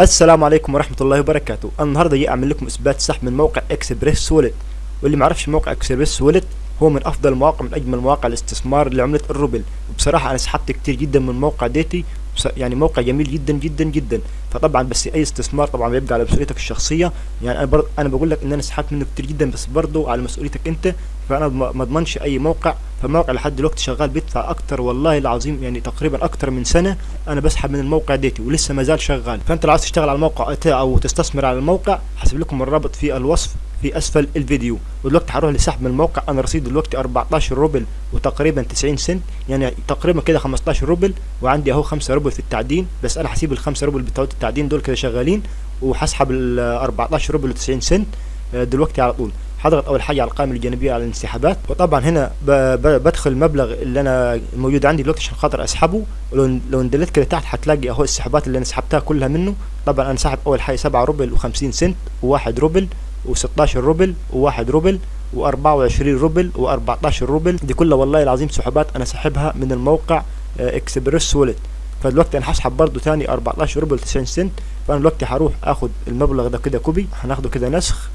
السلام عليكم ورحمة الله وبركاته. أنا النهاردة جاي أعمل لكم إثبات سحب من موقع Express Wallet واللي معرفش موقع Express Wallet هو من أفضل المواقع من أجمل مواقع الاستثمار لعملة الروبل. وبصراحة أنا سحبت كتير جدا من الموقع ديتي. يعني موقع جميل جدا جدا جدا. فطبعا بس أي استثمار طبعا بيبقى على مسؤوليتك الشخصية. يعني أنا برضه أنا بقول لك إن أنا سحبت منه كتير جدا بس برضه على مسؤوليتك أنت. فأنا ما أضمنش أي موقع فالموقع لحد دلوقتي شغال بيدفع أكتر والله العظيم يعني تقريبا أكتر من سنة أنا بسحب من الموقع ديتي ولسه ما زال شغال. فأنت لو عايز تشتغل على الموقع أو تستثمر على الموقع هسيب لكم الرابط في الوصف في أسفل الفيديو. ودلوقتي هروح لسحب من الموقع أنا رصيد دلوقتي 14 روبل وتقريبا 90 سنت يعني تقريبا كده 15 روبل وعندي أهو 5 روبل في التعدين. بس أنا هسيب ال 5 روبل بتوع التعدين دول كده شغالين وهسحب ال 14 روبل و90 سنت دلوقتي على طول. هضغط أول حاجة على القائمة الجانبية على الانسحابات. وطبعا هنا بدخل المبلغ اللي أنا موجود عندي دلوقتي عشان خاطر أسحبه. ولو لو نزلت كده تحت هتلاقي أهو السحبات اللي أنا سحبتها كلها منه. طبعا أنا سحب أول حاجة 7 روبل و50 سنت و1 روبل و16 روبل و1 روبل و24 روبل و14 روبل. دي كلها والله العظيم سحبات أنا سحبها من الموقع Express Wallet فدلوقتي أنا هسحب برضو تاني 14 روبل 90 سنت. فأنا دلوقتي هروح أخد المبلغ ده كده copy. هناخده كده نسخ.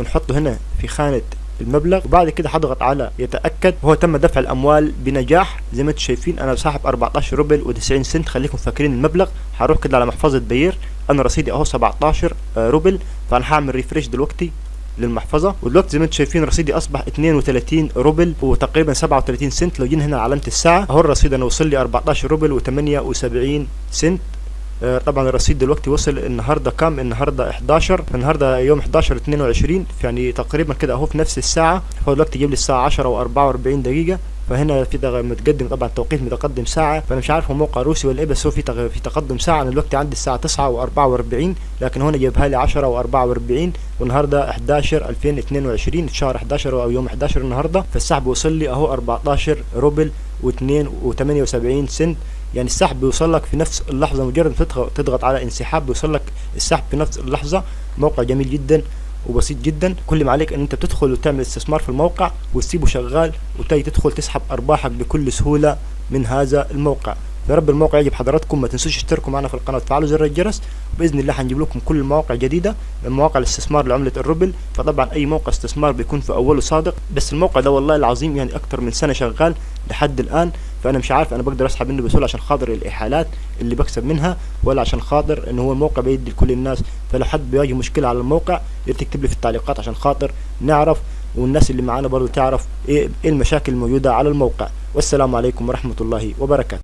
ونحطه هنا في خانة المبلغ. وبعد كده هضغط على يتأكد. وهو تم دفع الأموال بنجاح. زي ما أنتم شايفين أنا ساحب 14 روبل و90 سنت. خليكم فاكرين المبلغ. هروح كده على محفظة Payeer. أنا رصيدي أهو 17 روبل. فأنا هعمل refresh دلوقتي للمحفظة. ودلوقتي زي ما أنتم شايفين رصيدي أصبح 32 روبل وتقريبا 37 سنت. لو جينا هنا علامة الساعة أهو الرصيد أنا وصل لي 14 روبل و78 سنت. طبعا الرصيد دلوقتي وصل النهارده كام؟ النهارده 11 النهارده يوم 11 22 يعني تقريبا كده أهو في نفس الساعة. هو دلوقتي جايب لي الساعة 10 و44 دقيقة. فهنا في متقدم طبعا توقيت متقدم ساعة. فأنا مش عارف هو موقع روسي ولا إيه بس هو في في تقدم ساعة. أنا دلوقتي عندي الساعة 9 و44 لكن هنا جايبها لي 10 و44 والنهاردة 11 2022 شهر 11 أو يوم 11 النهارده. فالسحب وصل لي أهو 14 روبل و2 و78 سنت. يعني السحب بيوصل لك في نفس اللحظة مجرد تضغط على انسحاب بيوصل لك السحب في نفس اللحظة. موقع جميل جدا وبسيط جدا. كل ما عليك إن أنت تدخل وتعمل استثمار في الموقع وتسيبه شغال وتجي تدخل تسحب أرباحك بكل سهولة من هذا الموقع. يا رب الموقع يعجب حضراتكم ما تنسوش تشتركوا معنا في القناة وتفعلوا زر الجرس. بإذن الله هنجيب لكم كل المواقع جديدة من مواقع الاستثمار لعملة الروبل. فطبعا أي موقع استثمار بيكون في أوله صادق. بس الموقع ده والله العظيم يعني أكتر من سنة شغال لحد الآن. فأنا مش عارف أنا بقدر أسحب منه بسهولة عشان خاطر الإحالات اللي بكسب منها ولا عشان خاطر ان هو الموقع بيدي لكل الناس. فلو حد بيواجه مشكلة على الموقع يا تكتب لي في التعليقات عشان خاطر نعرف والناس اللي معانا برضو تعرف إيه المشاكل الموجودة على الموقع. والسلام عليكم ورحمة الله وبركاته.